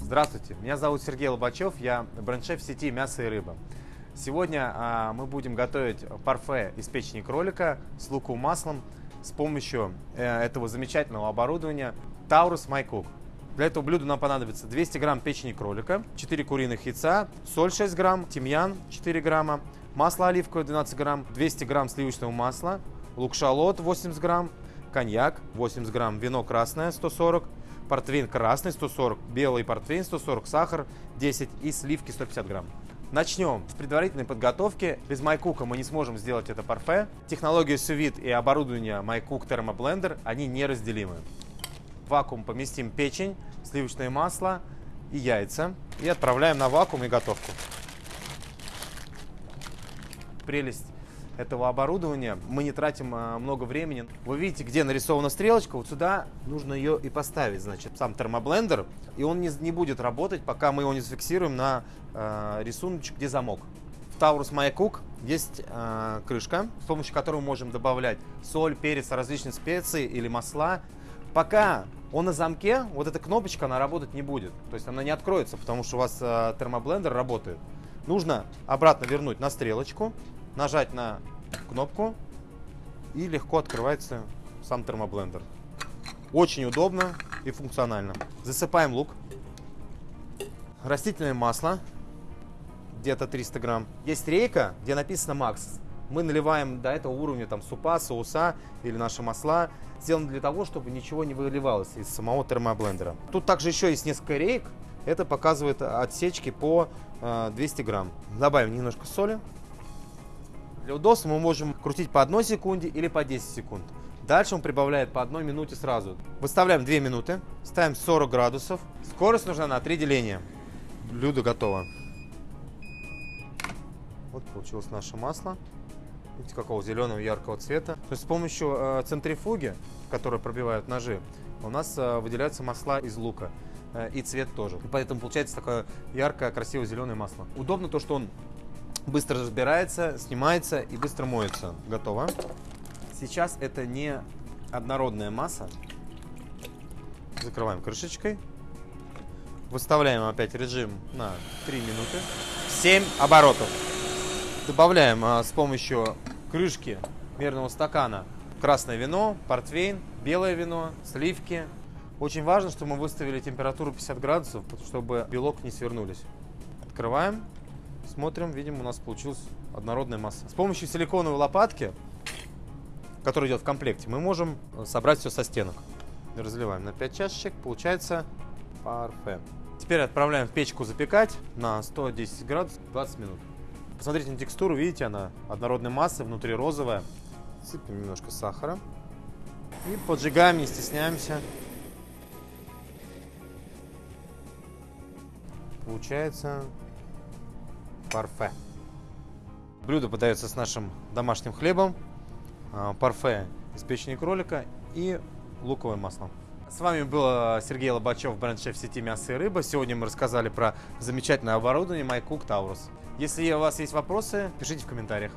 Здравствуйте, меня зовут Сергей Лобачев, я бренд-шеф сети «Мясо и рыба». Сегодня а, мы будем готовить парфе из печени кролика с луковым маслом с помощью э, этого замечательного оборудования Taurus MyCook. Для этого блюда нам понадобится 200 грамм печени кролика, 4 куриных яйца, соль 6 грамм, тимьян 4 грамма, масло оливковое 12 грамм, 200 грамм сливочного масла, лук-шалот 80 грамм, коньяк 80 грамм, вино красное 140 портвейн красный 140, белый портвейн 140, сахар 10 и сливки 150 грамм. Начнем с предварительной подготовки. Без MyCook мы не сможем сделать это парфе. Технология сувид и оборудование MyCook Thermoblender, они неразделимы. Вакуум поместим печень, сливочное масло и яйца. И отправляем на вакуум и готовку. Прелесть этого оборудования. Мы не тратим а, много времени. Вы видите, где нарисована стрелочка, вот сюда нужно ее и поставить, значит, сам термоблендер. И он не, не будет работать, пока мы его не зафиксируем на э, рисуночек, где замок. В Taurus My Cook есть э, крышка, с помощью которой мы можем добавлять соль, перец, различные специи или масла. Пока он на замке, вот эта кнопочка, она работать не будет. То есть она не откроется, потому что у вас э, термоблендер работает. Нужно обратно вернуть на стрелочку, нажать на кнопку и легко открывается сам термоблендер. Очень удобно и функционально. Засыпаем лук. Растительное масло, где-то 300 грамм. Есть рейка, где написано Макс. Мы наливаем до этого уровня там супа, соуса или наши масла. Сделано для того, чтобы ничего не выливалось из самого термоблендера. Тут также еще есть несколько рейк. Это показывает отсечки по 200 э, грамм. Добавим немножко соли. Для удобства мы можем крутить по одной секунде или по 10 секунд. Дальше он прибавляет по одной минуте сразу. Выставляем 2 минуты, ставим 40 градусов. Скорость нужна на 3 деления. Блюдо готово. Вот получилось наше масло. Какого зеленого яркого цвета. То есть с помощью э, центрифуги, которая пробивает ножи, у нас э, выделяются масла из лука. Э, и цвет тоже. И поэтому получается такое яркое, красивое зеленое масло. Удобно то, что он быстро разбирается, снимается и быстро моется. Готово. Сейчас это не однородная масса. Закрываем крышечкой. Выставляем опять режим на 3 минуты. 7 оборотов. Добавляем а, с помощью крышки мерного стакана красное вино, портвейн, белое вино, сливки. Очень важно, чтобы мы выставили температуру 50 градусов, чтобы белок не свернулись. Открываем. Смотрим, видим, у нас получилась однородная масса. С помощью силиконовой лопатки, которая идет в комплекте, мы можем собрать все со стенок. Разливаем на 5 чашечек, получается парфе. Теперь отправляем в печку запекать на 110 градусов 20 минут. Посмотрите на текстуру, видите, она однородной массы, внутри розовая. Сыпем немножко сахара. И поджигаем, не стесняемся. Получается парфе. Блюдо подается с нашим домашним хлебом, а, парфе из печени кролика и луковое масло. С вами был Сергей Лобачев, бренд-шеф сети мяса и рыба. Сегодня мы рассказали про замечательное оборудование MyCook Taurus. Если у вас есть вопросы, пишите в комментариях.